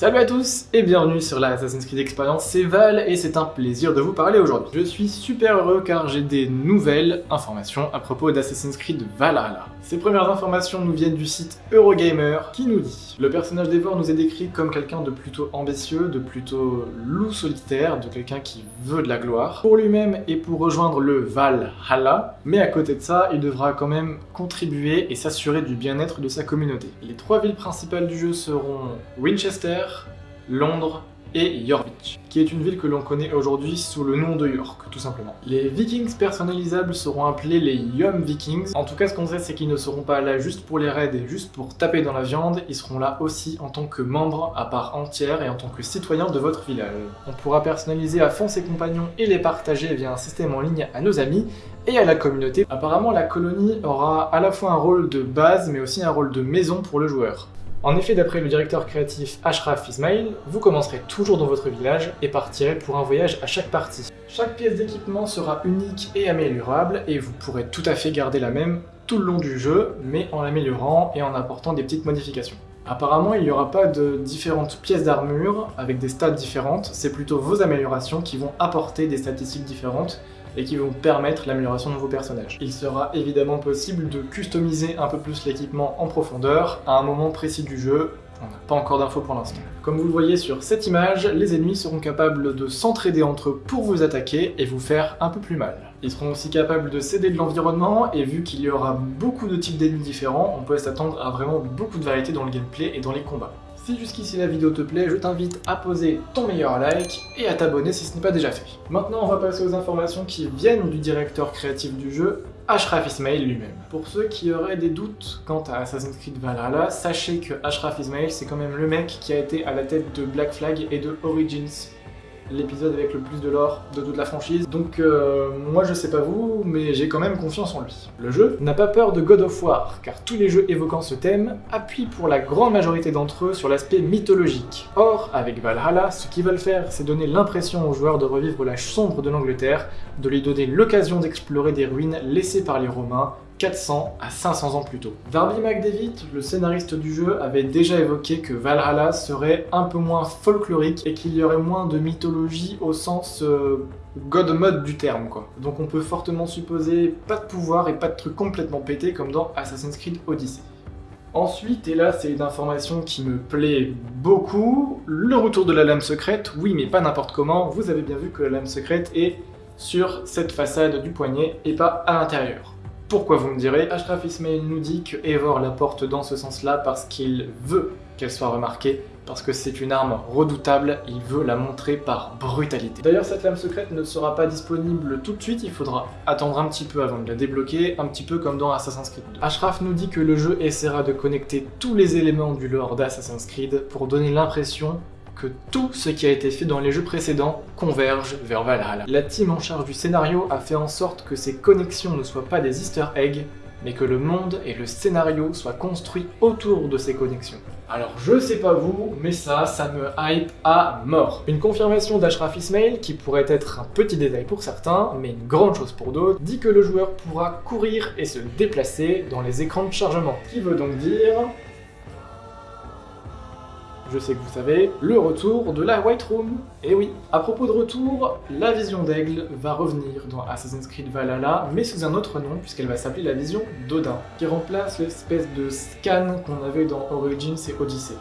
Salut à tous et bienvenue sur la Assassin's Creed Experience, c'est Val et c'est un plaisir de vous parler aujourd'hui. Je suis super heureux car j'ai des nouvelles informations à propos d'Assassin's Creed Valhalla. Ces premières informations nous viennent du site Eurogamer qui nous dit Le personnage d'Eivor nous est décrit comme quelqu'un de plutôt ambitieux, de plutôt loup solitaire, de quelqu'un qui veut de la gloire, pour lui-même et pour rejoindre le Valhalla, mais à côté de ça, il devra quand même contribuer et s'assurer du bien-être de sa communauté. Les trois villes principales du jeu seront Winchester, Londres et York, qui est une ville que l'on connaît aujourd'hui sous le nom de York, tout simplement. Les Vikings personnalisables seront appelés les Yum Vikings. En tout cas, ce qu'on sait, c'est qu'ils ne seront pas là juste pour les raids et juste pour taper dans la viande, ils seront là aussi en tant que membres à part entière et en tant que citoyens de votre village. On pourra personnaliser à fond ses compagnons et les partager via un système en ligne à nos amis, et à la communauté. Apparemment, la colonie aura à la fois un rôle de base, mais aussi un rôle de maison pour le joueur. En effet, d'après le directeur créatif Ashraf Ismail, vous commencerez toujours dans votre village et partirez pour un voyage à chaque partie. Chaque pièce d'équipement sera unique et améliorable et vous pourrez tout à fait garder la même tout le long du jeu, mais en l'améliorant et en apportant des petites modifications. Apparemment, il n'y aura pas de différentes pièces d'armure avec des stats différentes, c'est plutôt vos améliorations qui vont apporter des statistiques différentes et qui vont permettre l'amélioration de vos personnages. Il sera évidemment possible de customiser un peu plus l'équipement en profondeur à un moment précis du jeu, on n'a pas encore d'infos pour l'instant. Comme vous le voyez sur cette image, les ennemis seront capables de s'entraider entre eux pour vous attaquer et vous faire un peu plus mal. Ils seront aussi capables de céder de l'environnement, et vu qu'il y aura beaucoup de types d'ennemis différents, on peut s'attendre à vraiment beaucoup de variété dans le gameplay et dans les combats. Si jusqu'ici la vidéo te plaît, je t'invite à poser ton meilleur like et à t'abonner si ce n'est pas déjà fait. Maintenant, on va passer aux informations qui viennent du directeur créatif du jeu, Ashraf Ismail lui-même. Pour ceux qui auraient des doutes quant à Assassin's Creed Valhalla, sachez que Ashraf Ismail c'est quand même le mec qui a été à la tête de Black Flag et de Origins, l'épisode avec le plus de l'or de toute la franchise. Donc euh, moi je sais pas vous, mais j'ai quand même confiance en lui. Le jeu n'a pas peur de God of War, car tous les jeux évoquant ce thème appuient pour la grande majorité d'entre eux sur l'aspect mythologique. Or, avec Valhalla, ce qu'ils veulent faire, c'est donner l'impression aux joueurs de revivre la sombre de l'Angleterre, de lui donner l'occasion d'explorer des ruines laissées par les Romains, 400 à 500 ans plus tôt. Darby McDavid, le scénariste du jeu, avait déjà évoqué que Valhalla serait un peu moins folklorique et qu'il y aurait moins de mythologie au sens euh, god du terme quoi. Donc on peut fortement supposer pas de pouvoir et pas de trucs complètement pétés comme dans Assassin's Creed Odyssey. Ensuite, et là c'est une information qui me plaît beaucoup, le retour de la lame secrète, oui mais pas n'importe comment, vous avez bien vu que la lame secrète est sur cette façade du poignet et pas à l'intérieur. Pourquoi vous me direz Ashraf Ismail nous dit que Eivor la porte dans ce sens-là parce qu'il veut qu'elle soit remarquée, parce que c'est une arme redoutable, il veut la montrer par brutalité. D'ailleurs cette lame secrète ne sera pas disponible tout de suite, il faudra attendre un petit peu avant de la débloquer, un petit peu comme dans Assassin's Creed 2. Ashraf nous dit que le jeu essaiera de connecter tous les éléments du lore d'Assassin's Creed pour donner l'impression que tout ce qui a été fait dans les jeux précédents converge vers Valhalla. La team en charge du scénario a fait en sorte que ces connexions ne soient pas des easter eggs, mais que le monde et le scénario soient construits autour de ces connexions. Alors je sais pas vous, mais ça, ça me hype à mort. Une confirmation d'Ashraf Ismail, qui pourrait être un petit détail pour certains, mais une grande chose pour d'autres, dit que le joueur pourra courir et se déplacer dans les écrans de chargement. Qui veut donc dire je sais que vous savez, le retour de la White Room. Et oui, à propos de retour, la vision d'aigle va revenir dans Assassin's Creed Valhalla, mais sous un autre nom, puisqu'elle va s'appeler la vision d'Odin, qui remplace l'espèce de scan qu'on avait dans Origins et Odyssey.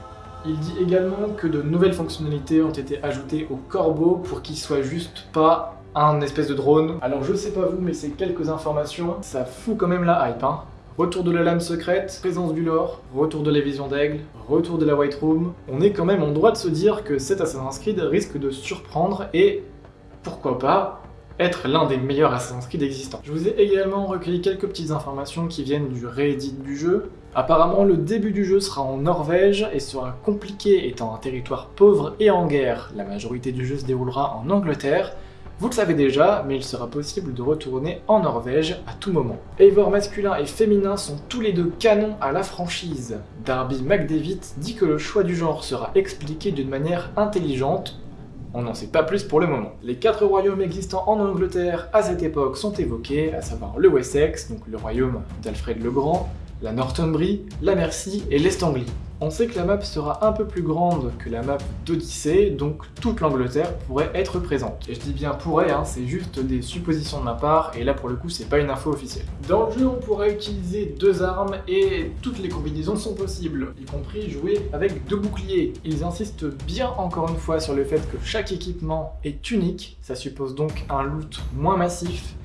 Il dit également que de nouvelles fonctionnalités ont été ajoutées au corbeau pour qu'il soit juste pas un espèce de drone. Alors je sais pas vous, mais c'est quelques informations, ça fout quand même la hype, hein. Retour de la lame secrète, présence du lore, retour de la vision d'aigle, retour de la White Room. On est quand même en droit de se dire que cet Assassin's Creed risque de surprendre et, pourquoi pas, être l'un des meilleurs Assassin's Creed existants. Je vous ai également recueilli quelques petites informations qui viennent du réédit du jeu. Apparemment, le début du jeu sera en Norvège et sera compliqué étant un territoire pauvre et en guerre. La majorité du jeu se déroulera en Angleterre, vous le savez déjà, mais il sera possible de retourner en Norvège à tout moment. Eivor masculin et féminin sont tous les deux canons à la franchise. Darby McDavid dit que le choix du genre sera expliqué d'une manière intelligente, on n'en sait pas plus pour le moment. Les quatre royaumes existants en Angleterre à cette époque sont évoqués, à savoir le Wessex, donc le royaume d'Alfred le Grand, la Northumbrie, la Mercie et l'Est Anglie. On sait que la map sera un peu plus grande que la map d'Odyssée, donc toute l'Angleterre pourrait être présente. Et je dis bien pourrait, hein, c'est juste des suppositions de ma part, et là pour le coup c'est pas une info officielle. Dans le jeu on pourrait utiliser deux armes, et toutes les combinaisons sont possibles, y compris jouer avec deux boucliers. Ils insistent bien encore une fois sur le fait que chaque équipement est unique, ça suppose donc un loot moins massif,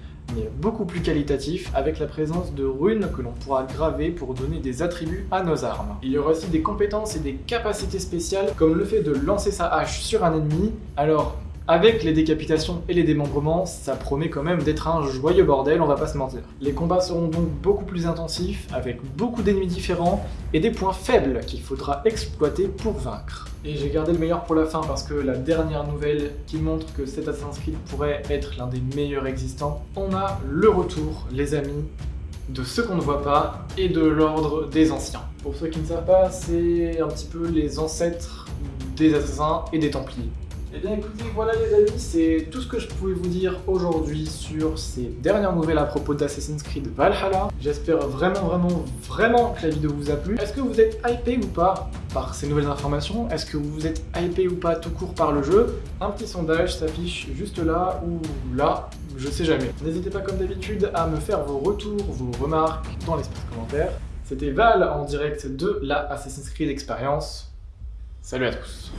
beaucoup plus qualitatif, avec la présence de runes que l'on pourra graver pour donner des attributs à nos armes. Il y aura aussi des compétences et des capacités spéciales, comme le fait de lancer sa hache sur un ennemi. Alors, avec les décapitations et les démembrements, ça promet quand même d'être un joyeux bordel, on va pas se mentir. Les combats seront donc beaucoup plus intensifs, avec beaucoup d'ennemis différents, et des points faibles qu'il faudra exploiter pour vaincre. Et j'ai gardé le meilleur pour la fin parce que la dernière nouvelle qui montre que cet Assassin's Creed pourrait être l'un des meilleurs existants, on a le retour, les amis, de ceux qu'on ne voit pas et de l'ordre des anciens. Pour ceux qui ne savent pas, c'est un petit peu les ancêtres des assassins et des templiers. Eh bien écoutez, voilà les amis, c'est tout ce que je pouvais vous dire aujourd'hui sur ces dernières nouvelles à propos d'Assassin's Creed Valhalla. J'espère vraiment, vraiment, vraiment que la vidéo vous a plu. Est-ce que vous êtes hypé ou pas par ces nouvelles informations? Est-ce que vous êtes hypé ou pas tout court par le jeu? Un petit sondage s'affiche juste là ou là, je sais jamais. N'hésitez pas comme d'habitude à me faire vos retours, vos remarques dans l'espace commentaire. C'était Val en direct de la Assassin's Creed Experience. Salut à tous